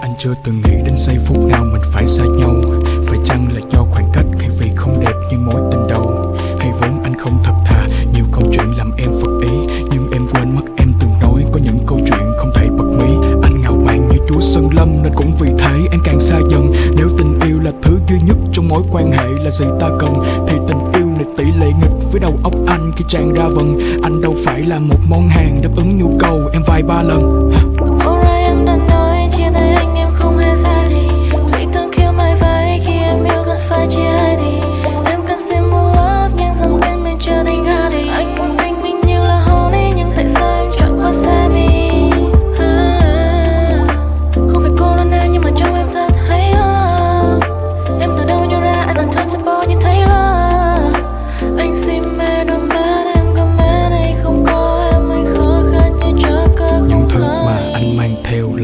Anh chưa từng nghĩ đến giây phút nào mình phải xa nhau. Phải chăng là do khoảng cách hay vì không đẹp như mối tình? Mạn lâm Nên cũng vì thế em càng xa dần. Nếu tình yêu là thứ duy nhất trong mối quan hệ là gì ta cần, Thì tình yêu này tỷ lệ nghịch với đầu óc anh khi tràn ra vần. Anh đâu phải là một món hàng đáp ứng nhu cầu em vài ba lần.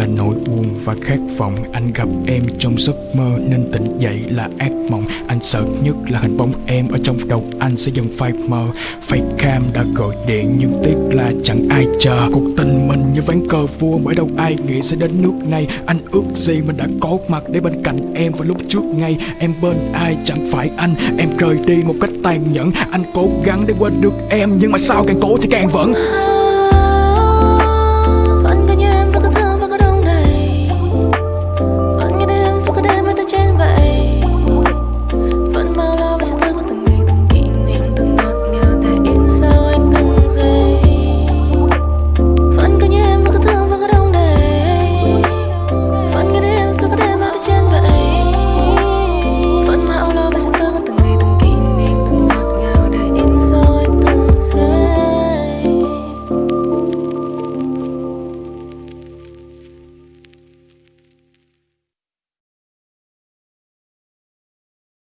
Là nỗi buồn và khát vọng. Anh gặp em trong giấc mơ nên tỉnh dậy là ác mộng. Anh sợ nhất là hình bóng em ở trong đầu anh sẽ dần phai mờ. Facecam đã gọi điện nhưng tiếc là chẳng ai chờ. Cuộc tình mình như ván cờ vua bởi đâu ai nghĩ sẽ đến nước này. Anh ước gì mình đã có mặt để bên cạnh em vào lúc trước ngay. Em bên ai chẳng phải anh. Em rời đi một cách tàn nhẫn. Anh cố gắng để quên được em, Nhưng mà sao càng cố thì càng vẫn. ក៏ដែលមិនតែចេញបែ